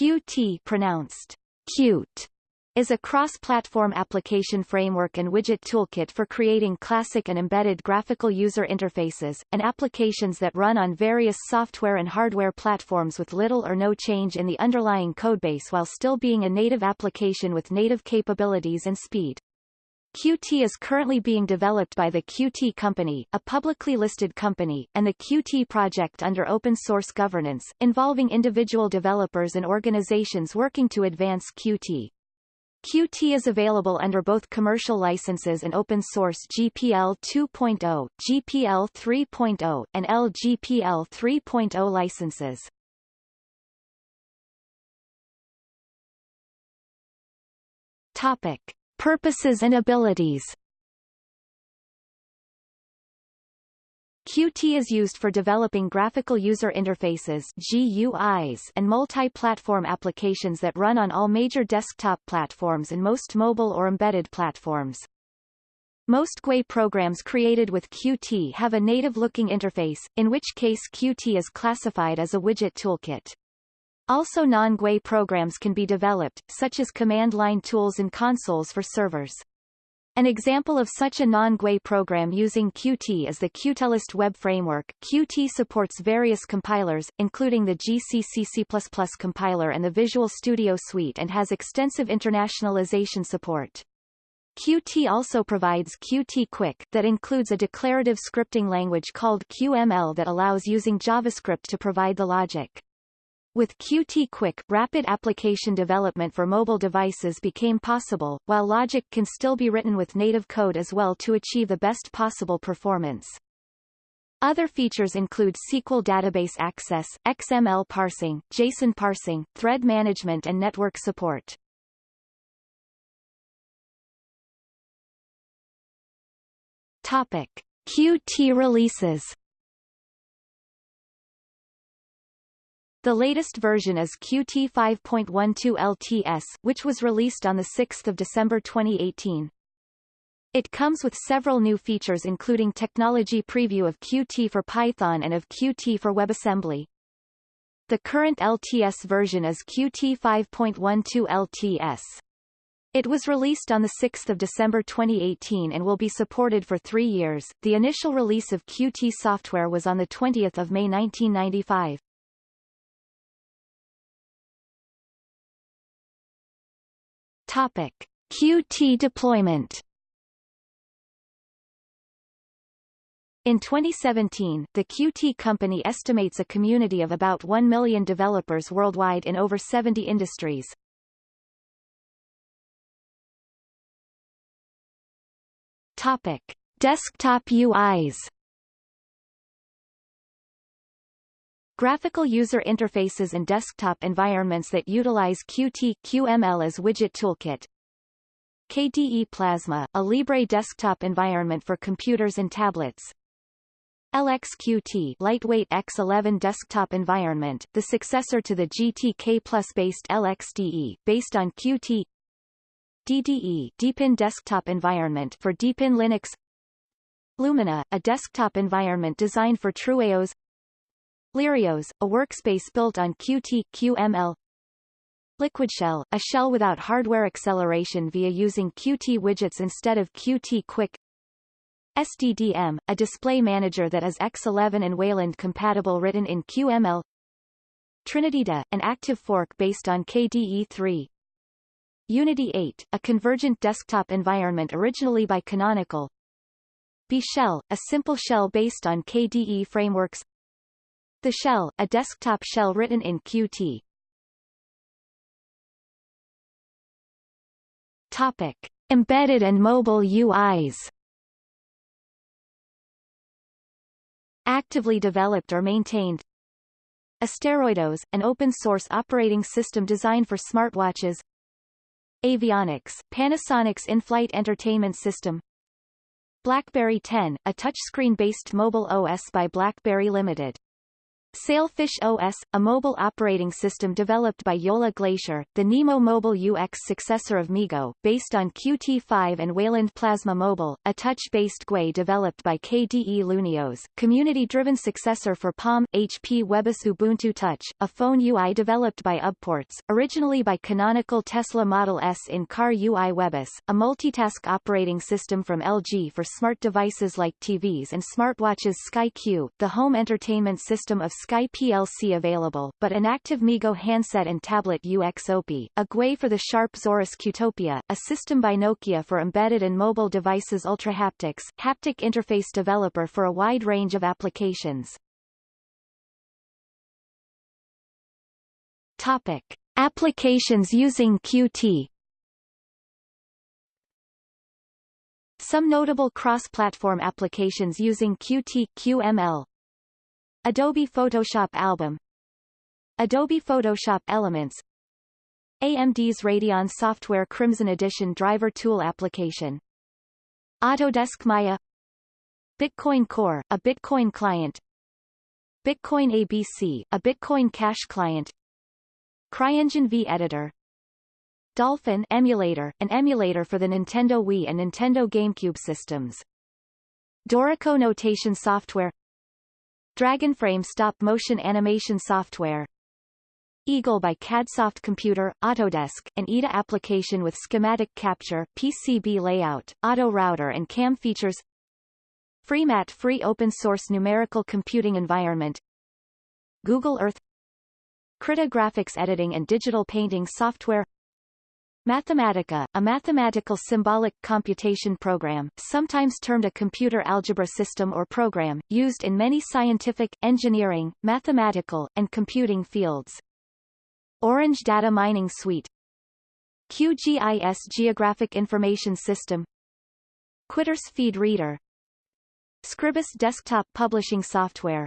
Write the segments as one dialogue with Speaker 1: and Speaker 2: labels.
Speaker 1: Qt pronounced cute is a cross-platform application framework and widget toolkit for creating classic and embedded graphical user interfaces, and applications that run on various software and hardware platforms with little or no change in the underlying codebase while still being a native application with native capabilities and speed. Qt is currently being developed by the Qt Company, a publicly listed company, and the Qt project under open source governance, involving individual developers and organizations working to advance Qt. Qt is available under both commercial licenses and open source GPL 2.0, GPL 3.0, and LGPL 3.0 licenses. Topic: Purposes and abilities. Qt is used for developing graphical user interfaces GUIs and multi-platform applications that run on all major desktop platforms and most mobile or embedded platforms. Most GUI programs created with Qt have a native-looking interface, in which case Qt is classified as a widget toolkit. Also non-GUI programs can be developed, such as command line tools and consoles for servers. An example of such a non-GUI program using Qt is the Cutelyst web framework. Qt supports various compilers, including the GCC C++ compiler and the Visual Studio Suite and has extensive internationalization support. Qt also provides Qt Quick that includes a declarative scripting language called QML that allows using JavaScript to provide the logic. With Qt Quick, rapid application development for mobile devices became possible, while logic can still be written with native code as well to achieve the best possible performance. Other features include SQL database access, XML parsing, JSON parsing, thread management and network support. Topic. Qt releases The latest version is Qt 5.12 LTS, which was released on 6 December 2018. It comes with several new features including technology preview of Qt for Python and of Qt for WebAssembly. The current LTS version is Qt 5.12 LTS. It was released on 6 December 2018 and will be supported for three years. The initial release of Qt software was on 20 May 1995. Topic: Qt deployment. In 2017, the Qt company estimates a community of about 1 million developers worldwide in over 70 industries. Topic: Desktop UIs. Graphical user interfaces and desktop environments that utilize Qt QML as widget toolkit. KDE Plasma, a Libre desktop environment for computers and tablets. LXQT lightweight X11 desktop environment, the successor to the GTK Plus based LXDE, based on Qt DDE Deepin desktop environment for Deepin Linux Lumina, a desktop environment designed for TrueOS Lirios, a workspace built on Qt QML Liquid Shell, a shell without hardware acceleration via using Qt widgets instead of Qt Quick SDDM, a display manager that is X11 and Wayland compatible written in QML TrinityDE, an active fork based on KDE3 Unity 8, a convergent desktop environment originally by Canonical B Shell, a simple shell based on KDE frameworks the shell, a desktop shell written in Qt. Topic: Embedded and mobile UIs. Actively developed or maintained. AsteroidOS, an open-source operating system designed for smartwatches. Avionics, Panasonic's in-flight entertainment system. BlackBerry 10, a touchscreen-based mobile OS by BlackBerry Limited. Sailfish OS, a mobile operating system developed by Jolla Glacier, the Nemo mobile UX successor of MeeGo, based on Qt5 and Wayland Plasma Mobile, a touch-based GUI developed by KDE LuneOS, community-driven successor for Palm, HP WebOS Ubuntu Touch, a phone UI developed by Ubports, originally by Canonical Tesla Model S in Car UI WebOS, a multitask operating system from LG for smart devices like TVs and smartwatches SkyQ, the home entertainment system of Sky PLC available, but an active MeeGo handset and tablet UX OPI, a GUI for the Sharp Zaurus Qtopia, a system by Nokia for embedded and mobile devices Ultrahaptics, haptic interface developer for a wide range of applications. Topic. Applications using Qt Some notable cross-platform applications using Qt QML Adobe Photoshop Album. Adobe Photoshop Elements. AMD's Radeon Software Crimson Edition driver tool application. Autodesk Maya. Bitcoin Core, a Bitcoin client. Bitcoin ABC, a Bitcoin Cash client. CryEngine V Editor. Dolphin emulator, an emulator for the Nintendo Wii and Nintendo GameCube systems. Dorico notation software Dragonframe stop-motion animation software. Eagle by CADsoft Computer, Autodesk, an EDA application with schematic capture, PCB layout, auto router and CAM features. FreeMat free open-source numerical computing environment. Google Earth. Krita graphics editing and digital painting software Mathematica, a mathematical symbolic computation program, sometimes termed a computer algebra system or program, used in many scientific, engineering, mathematical, and computing fields. Orange Data Mining Suite QGIS Geographic Information System QuiteRSS Feed Reader Scribus Desktop Publishing Software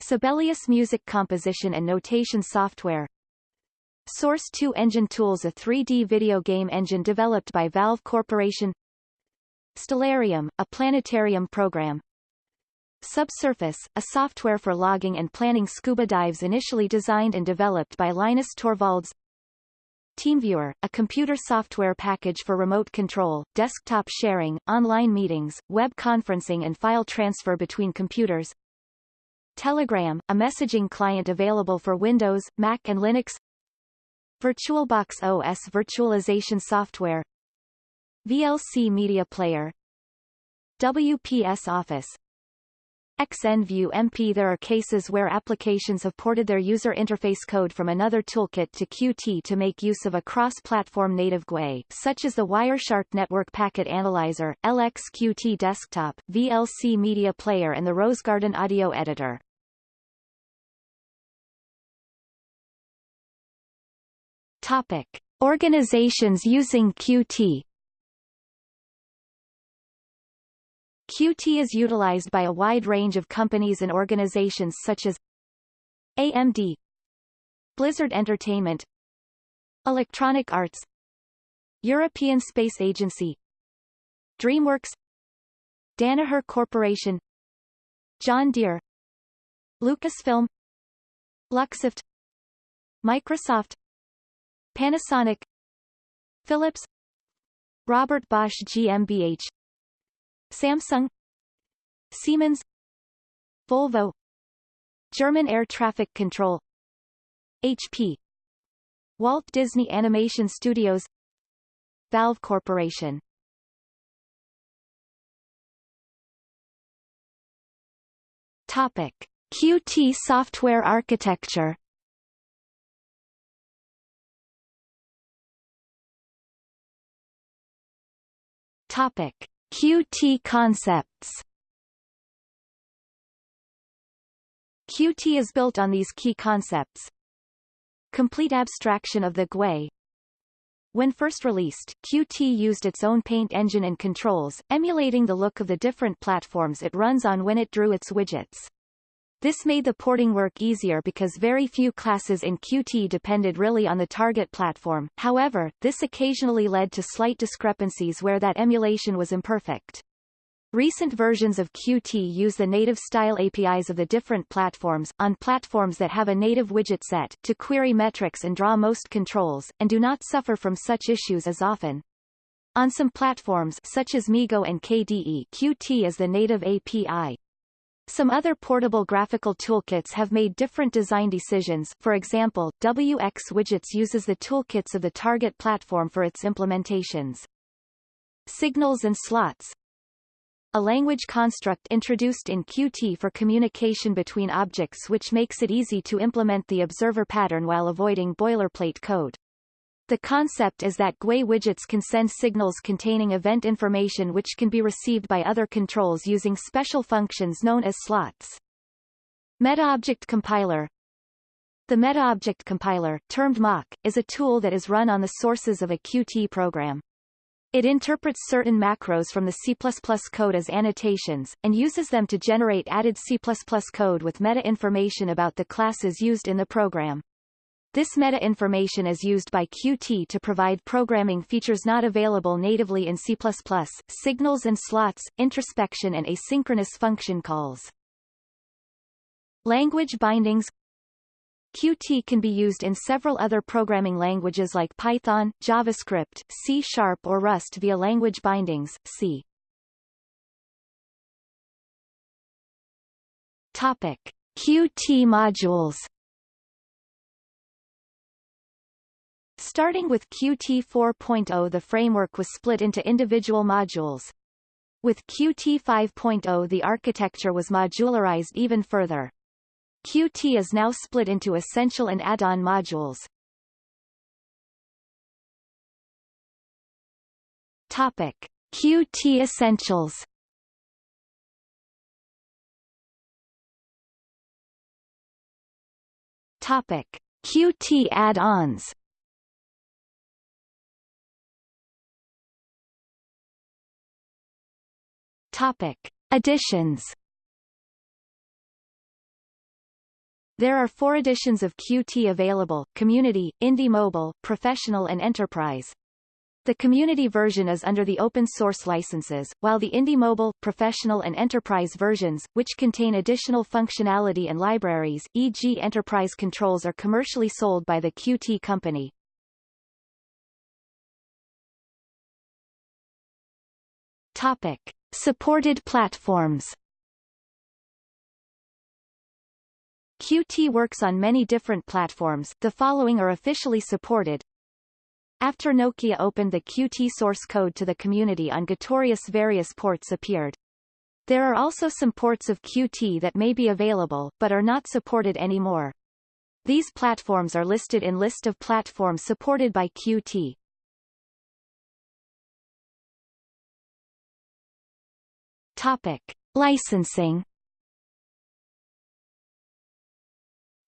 Speaker 1: Sibelius Music Composition and Notation Software Source 2 Engine Tools a 3D video game engine developed by Valve Corporation. Stellarium, a planetarium program. Subsurface, a software for logging and planning scuba dives initially designed and developed by Linus Torvalds. TeamViewer, a computer software package for remote control, desktop sharing, online meetings, web conferencing and file transfer between computers. Telegram, a messaging client available for Windows, Mac and Linux VirtualBox OS virtualization software. VLC Media Player. WPS Office. XNView MP There are cases where applications have ported their user interface code from another toolkit to Qt to make use of a cross-platform native GUI, such as the Wireshark Network Packet Analyzer, LXQt Desktop, VLC Media Player and the Rosegarden Audio Editor. Topic. Organizations using Qt Qt is utilized by a wide range of companies and organizations such as AMD Blizzard Entertainment Electronic Arts European Space Agency DreamWorks Danaher Corporation John Deere Lucasfilm Luxoft Microsoft Panasonic Philips Robert Bosch GmbH Samsung Siemens Volvo German Air Traffic Control HP Walt Disney Animation Studios Valve Corporation Topic. Qt software architecture Topic: Qt concepts. Qt is built on these key concepts. Complete abstraction of the GUI. When first released, Qt used its own paint engine and controls, emulating the look of the different platforms it runs on when it drew its widgets. This made the porting work easier because very few classes in Qt depended really on the target platform, however, this occasionally led to slight discrepancies where that emulation was imperfect. Recent versions of Qt use the native style APIs of the different platforms, on platforms that have a native widget set, to query metrics and draw most controls, and do not suffer from such issues as often. On some platforms such as MeeGo and KDE Qt is the native API. Some other portable graphical toolkits have made different design decisions for example, wxWidgets uses the toolkits of the target platform for its implementations. Signals and slots a language construct introduced in Qt for communication between objects which makes it easy to implement the observer pattern while avoiding boilerplate code. The concept is that GUI widgets can send signals containing event information which can be received by other controls using special functions known as slots. MetaObject Compiler The MetaObject Compiler, termed MOC, is a tool that is run on the sources of a Qt program. It interprets certain macros from the C++ code as annotations, and uses them to generate added C++ code with meta information about the classes used in the program. This meta information is used by Qt to provide programming features not available natively in C++, signals and slots, introspection and asynchronous function calls. Language bindings Qt can be used in several other programming languages like Python, JavaScript, C Sharp or Rust via language bindings, see. Topic. Qt modules Starting with Qt 4.0 the framework was split into individual modules. With Qt 5.0 the architecture was modularized even further. Qt is now split into essential and add-on modules. Topic: Qt Essentials. Topic: Qt add-ons. Topic: Additions. There are four editions of Qt available, Community, Indie Mobile, Professional and Enterprise. The community version is under the open source licenses, while the Indie Mobile, Professional and Enterprise versions, which contain additional functionality and libraries, e.g. enterprise controls are commercially sold by the Qt company. Topic. Supported platforms Qt works on many different platforms, the following are officially supported. After Nokia opened the Qt source code to the community on Gitorious various ports appeared. There are also some ports of Qt that may be available, but are not supported anymore. These platforms are listed in list of platforms supported by Qt. Topic. Licensing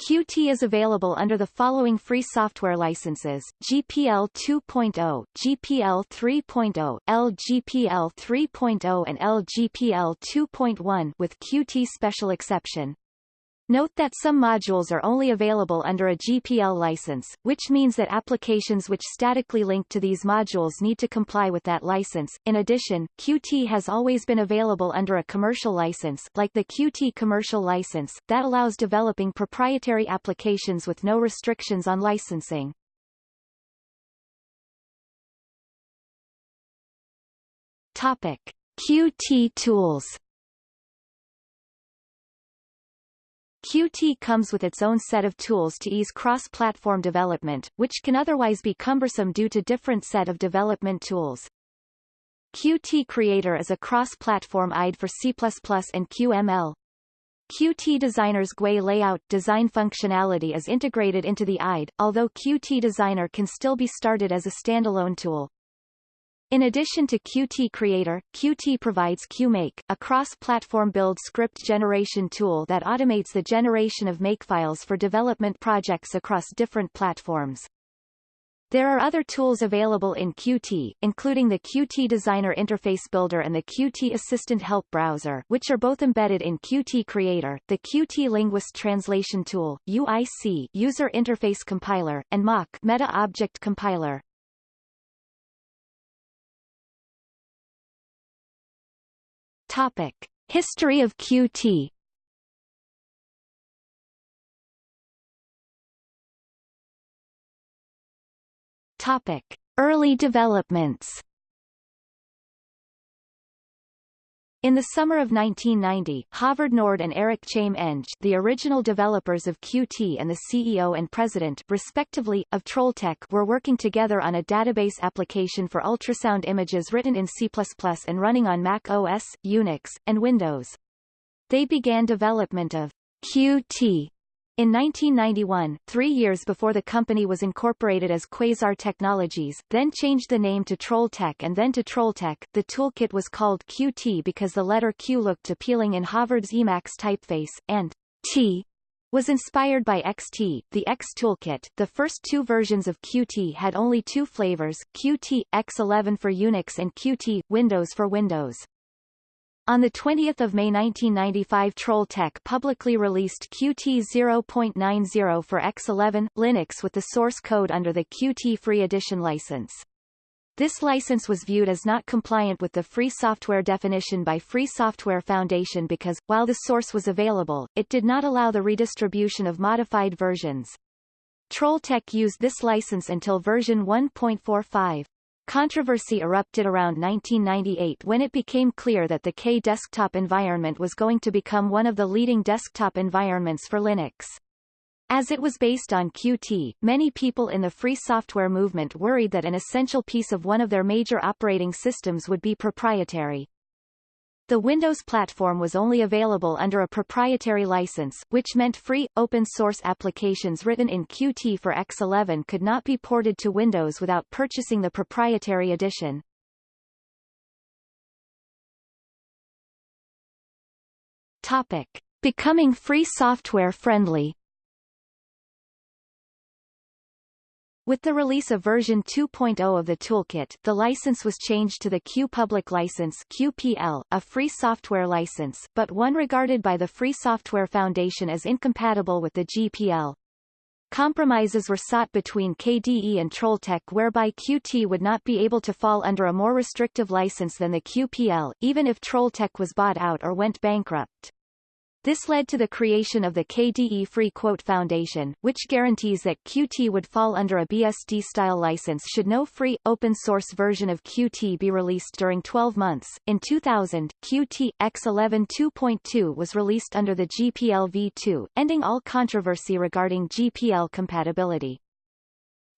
Speaker 1: Qt is available under the following free software licenses, GPL 2.0, GPL 3.0, LGPL 3.0 and LGPL 2.1 with Qt special exception. Note that some modules are only available under a GPL license, which means that applications which statically link to these modules need to comply with that license. In addition, Qt has always been available under a commercial license, like the Qt Commercial License, that allows developing proprietary applications with no restrictions on licensing. Topic: Qt tools Qt comes with its own set of tools to ease cross-platform development, which can otherwise be cumbersome due to different set of development tools. Qt Creator is a cross-platform IDE for C++ and QML. Qt Designer's GUI layout design functionality is integrated into the IDE, although Qt Designer can still be started as a standalone tool. In addition to Qt Creator, Qt provides QMake, a cross-platform build script generation tool that automates the generation of makefiles for development projects across different platforms. There are other tools available in Qt, including the Qt Designer Interface Builder and the Qt Assistant Help Browser, which are both embedded in Qt Creator, the Qt Linguist Translation Tool, UIC User Interface Compiler, and MOC Meta Object Compiler. Topic. History of Qt Topic. Early developments In the summer of 1990, Haavard Nord and Eirik Chambe-Eng the original developers of Qt and the CEO and president respectively, of Trolltech were working together on a database application for ultrasound images written in C++ and running on Mac OS, Unix, and Windows. They began development of Qt in 1991, three years before the company was incorporated as Quasar Technologies, then changed the name to Trolltech and then to Trolltech, the toolkit was called Qt because the letter Q looked appealing in Haavard's Emacs typeface, and T was inspired by XT, the X toolkit. The first two versions of Qt had only two flavors, Qt X11 for Unix and Qt Windows for Windows. On 20 May 1995 Trolltech publicly released Qt 0.90 for X11, Linux with the source code under the Qt Free Edition license. This license was viewed as not compliant with the free software definition by Free Software Foundation because, while the source was available, it did not allow the redistribution of modified versions. Trolltech used this license until version 1.45. Controversy erupted around 1998 when it became clear that the K desktop environment was going to become one of the leading desktop environments for Linux. As it was based on Qt, many people in the free software movement worried that an essential piece of one of their major operating systems would be proprietary. The Windows platform was only available under a proprietary license, which meant free, open-source applications written in Qt for X11 could not be ported to Windows without purchasing the proprietary edition. Topic. Becoming free software friendly With the release of version 2.0 of the toolkit, the license was changed to the Q Public License QPL, a free software license, but one regarded by the Free Software Foundation as incompatible with the GPL. Compromises were sought between KDE and Trolltech whereby Qt would not be able to fall under a more restrictive license than the QPL, even if Trolltech was bought out or went bankrupt. This led to the creation of the KDE Free Qt Foundation, which guarantees that Qt would fall under a BSD-style license should no free, open-source version of Qt be released during 12 months. In 2000, Qt X11 2.2 was released under the GPL v2, ending all controversy regarding GPL compatibility.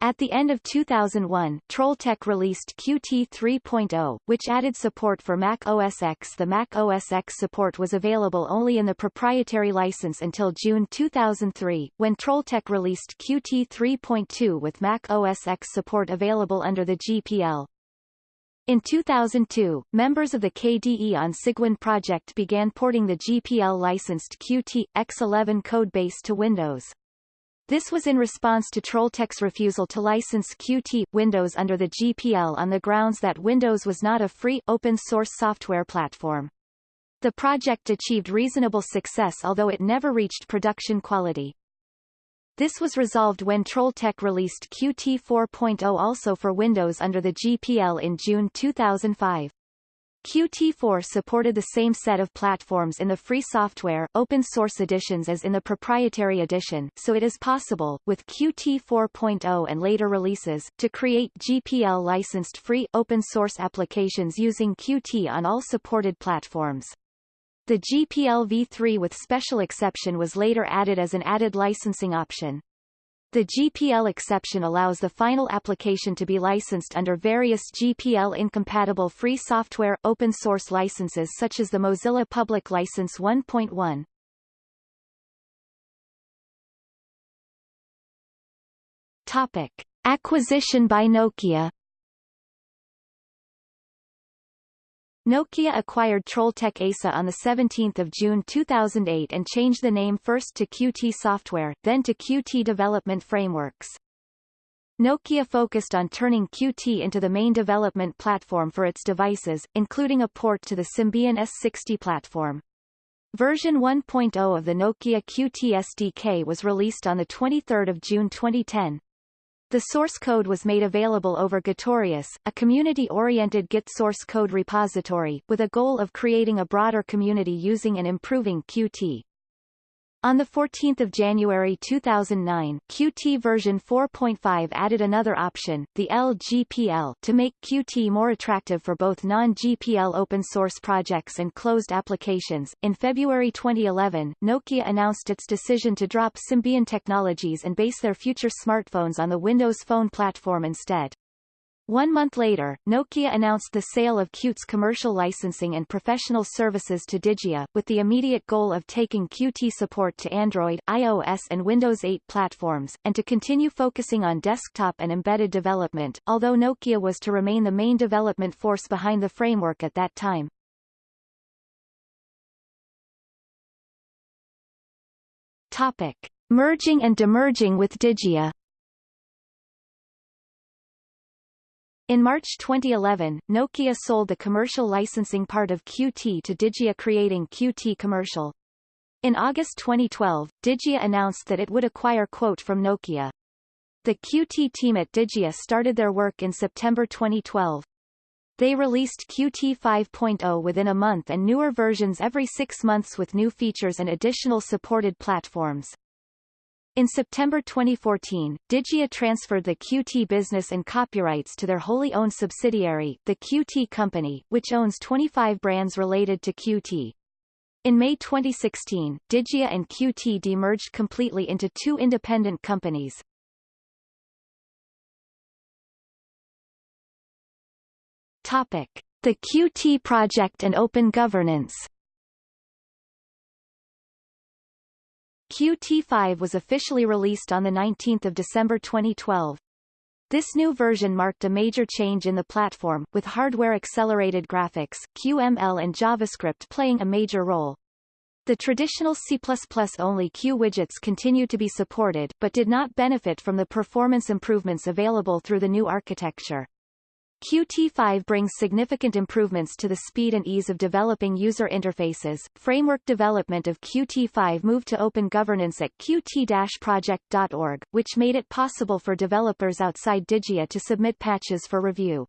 Speaker 1: At the end of 2001, Trolltech released Qt 3.0, which added support for Mac OS X. The Mac OS X support was available only in the proprietary license until June 2003, when Trolltech released Qt 3.2 with Mac OS X support available under the GPL. In 2002, members of the KDE on Cygwin project began porting the GPL-licensed Qt X11 codebase to Windows. This was in response to Trolltech's refusal to license Qt Windows under the GPL on the grounds that Windows was not a free, open-source software platform. The project achieved reasonable success although it never reached production quality. This was resolved when Trolltech released Qt 4.0 also for Windows under the GPL in June 2005. Qt4 supported the same set of platforms in the free software open source editions as in the proprietary edition, so it is possible, with Qt 4.0 and later releases, to create GPL-licensed free open source applications using Qt on all supported platforms. The GPL v3 with special exception was later added as an added licensing option. The GPL exception allows the final application to be licensed under various GPL-incompatible free software open-source licenses such as the Mozilla Public License 1.1. Topic. Acquisition by Nokia Nokia acquired Trolltech ASA on 17 June 2008 and changed the name first to Qt Software, then to Qt Development Frameworks. Nokia focused on turning Qt into the main development platform for its devices, including a port to the Symbian S60 platform. Version 1.0 of the Nokia Qt SDK was released on 23 June 2010. The source code was made available over Gitorious, a community-oriented Git source code repository, with a goal of creating a broader community using and improving Qt. On 14 January 2009, Qt version 4.5 added another option, the LGPL, to make Qt more attractive for both non-GPL open-source projects and closed applications. In February 2011, Nokia announced its decision to drop Symbian technologies and base their future smartphones on the Windows Phone platform instead. One month later, Nokia announced the sale of Qt's commercial licensing and professional services to Digia, with the immediate goal of taking Qt support to Android, iOS and Windows 8 platforms, and to continue focusing on desktop and embedded development, although Nokia was to remain the main development force behind the framework at that time. Topic. Merging and demerging with Digia In March 2011, Nokia sold the commercial licensing part of Qt to Digia creating Qt Commercial. In August 2012, Digia announced that it would acquire Qt from Nokia. The Qt team at Digia started their work in September 2012. They released Qt 5.0 within a month and newer versions every six months with new features and additional supported platforms. In September 2014, Digia transferred the Qt business and copyrights to their wholly owned subsidiary, the Qt Company, which owns 25 brands related to Qt. In May 2016, Digia and Qt demerged completely into two independent companies. Topic. The Qt project and open governance Qt5 was officially released on 19 December 2012. This new version marked a major change in the platform, with hardware-accelerated graphics, QML and JavaScript playing a major role. The traditional C++-only Q widgets continue to be supported, but did not benefit from the performance improvements available through the new architecture. Qt5 brings significant improvements to the speed and ease of developing user interfaces. Framework development of Qt5 moved to open governance at qt-project.org, which made it possible for developers outside Digia to submit patches for review.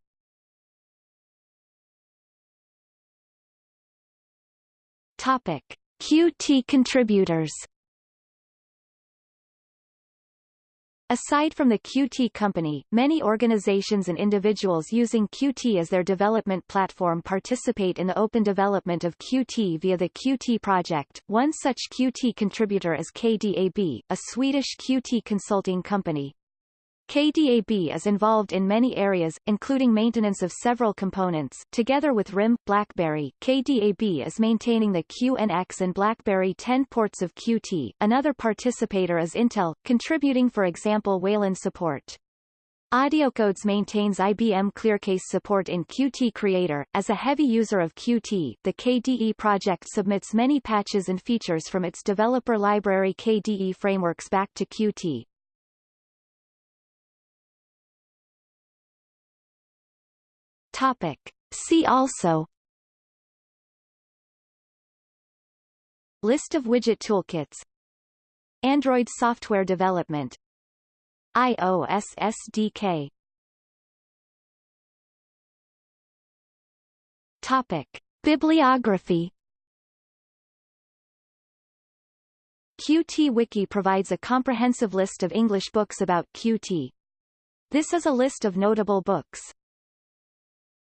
Speaker 1: Topic: Qt contributors Aside from the Qt company, many organizations and individuals using Qt as their development platform participate in the open development of Qt via the Qt project. One such Qt contributor is KDAB, a Swedish Qt consulting company. KDAB is involved in many areas, including maintenance of several components. Together with RIM, BlackBerry, KDAB is maintaining the QNX and BlackBerry 10 ports of Qt. Another participator is Intel, contributing for example Wayland support. AudioCodes maintains IBM ClearCase support in Qt Creator. As a heavy user of Qt, the KDE project submits many patches and features from its developer library KDE frameworks back to Qt. Topic. See also List of widget toolkits Android software development iOS SDK Topic. Bibliography Qt Wiki provides a comprehensive list of English books about Qt. This is a list of notable books.